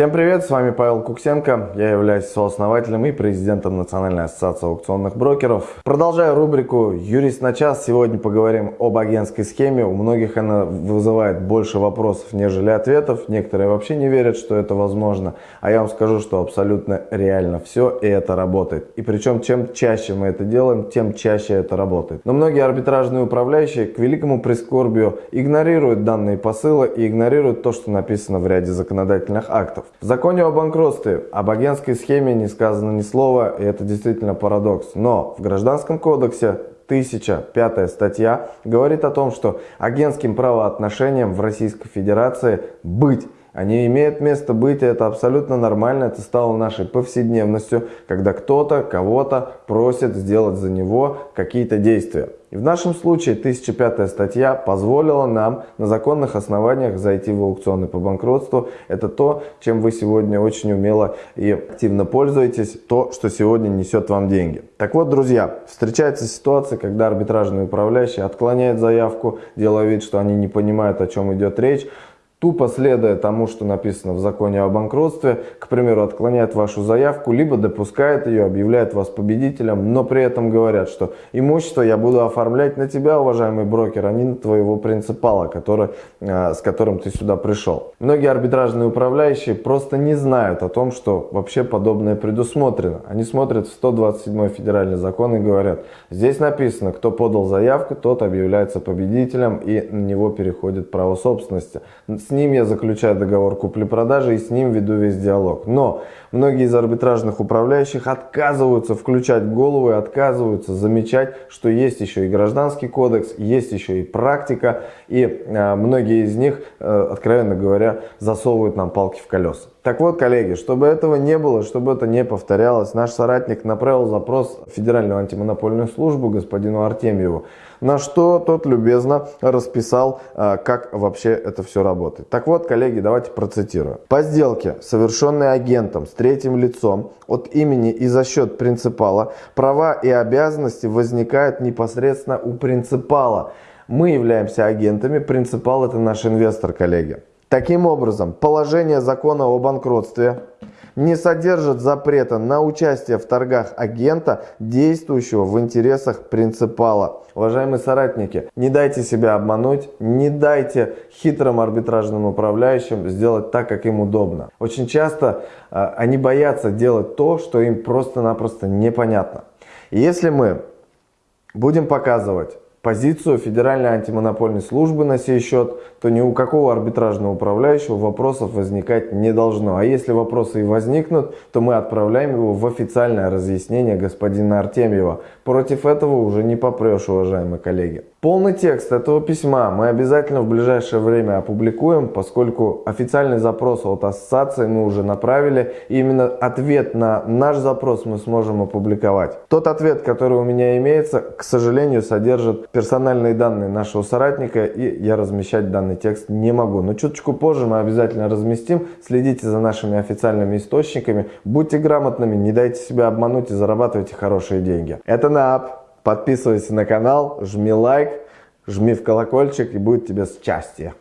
Всем привет, с вами Павел Куксенко, я являюсь сооснователем и президентом Национальной ассоциации аукционных брокеров. Продолжая рубрику «Юрист на час», сегодня поговорим об агентской схеме. У многих она вызывает больше вопросов, нежели ответов. Некоторые вообще не верят, что это возможно. А я вам скажу, что абсолютно реально все, и это работает. И причем, чем чаще мы это делаем, тем чаще это работает. Но многие арбитражные управляющие, к великому прискорбию, игнорируют данные посылы и игнорируют то, что написано в ряде законодательных актов. В законе о банкротстве об агентской схеме не сказано ни слова, и это действительно парадокс. Но в Гражданском кодексе 1005 статья говорит о том, что агентским правоотношениям в Российской Федерации быть они имеют место быть, и это абсолютно нормально, это стало нашей повседневностью, когда кто-то кого-то просит сделать за него какие-то действия. И в нашем случае 1005 статья позволила нам на законных основаниях зайти в аукционы по банкротству. Это то, чем вы сегодня очень умело и активно пользуетесь, то, что сегодня несет вам деньги. Так вот, друзья, встречается ситуация, когда арбитражный управляющий отклоняет заявку, делая вид, что они не понимают, о чем идет речь, тупо следуя тому, что написано в законе о банкротстве, к примеру, отклоняет вашу заявку, либо допускает ее, объявляет вас победителем, но при этом говорят, что имущество я буду оформлять на тебя, уважаемый брокер, а не на твоего принципала, который, э, с которым ты сюда пришел. Многие арбитражные управляющие просто не знают о том, что вообще подобное предусмотрено. Они смотрят в 127 федеральный закон и говорят, здесь написано, кто подал заявку, тот объявляется победителем и на него переходит право собственности с ним я заключаю договор купли-продажи и с ним веду весь диалог. Но многие из арбитражных управляющих отказываются включать голову и отказываются замечать, что есть еще и гражданский кодекс, есть еще и практика, и э, многие из них, э, откровенно говоря, засовывают нам палки в колеса. Так вот, коллеги, чтобы этого не было, чтобы это не повторялось, наш соратник направил запрос в Федеральную антимонопольную службу господину Артемьеву, на что тот любезно расписал, а, как вообще это все работает. Так вот, коллеги, давайте процитирую. По сделке, совершенной агентом с третьим лицом от имени и за счет принципала, права и обязанности возникают непосредственно у принципала. Мы являемся агентами, принципал это наш инвестор, коллеги. Таким образом, положение закона о банкротстве не содержит запрета на участие в торгах агента, действующего в интересах принципала. Уважаемые соратники, не дайте себя обмануть, не дайте хитрым арбитражным управляющим сделать так, как им удобно. Очень часто э, они боятся делать то, что им просто-напросто непонятно. И если мы будем показывать позицию Федеральной антимонопольной службы на сей счет, то ни у какого арбитражного управляющего вопросов возникать не должно. А если вопросы и возникнут, то мы отправляем его в официальное разъяснение господина Артемьева. Против этого уже не попрешь, уважаемые коллеги. Полный текст этого письма мы обязательно в ближайшее время опубликуем, поскольку официальный запрос от ассоциации мы уже направили. И именно ответ на наш запрос мы сможем опубликовать. Тот ответ, который у меня имеется, к сожалению, содержит персональные данные нашего соратника, и я размещать данный текст не могу. Но чуточку позже мы обязательно разместим. Следите за нашими официальными источниками, будьте грамотными, не дайте себя обмануть и зарабатывайте хорошие деньги. Это НАП. Подписывайся на канал, жми лайк, жми в колокольчик и будет тебе счастье.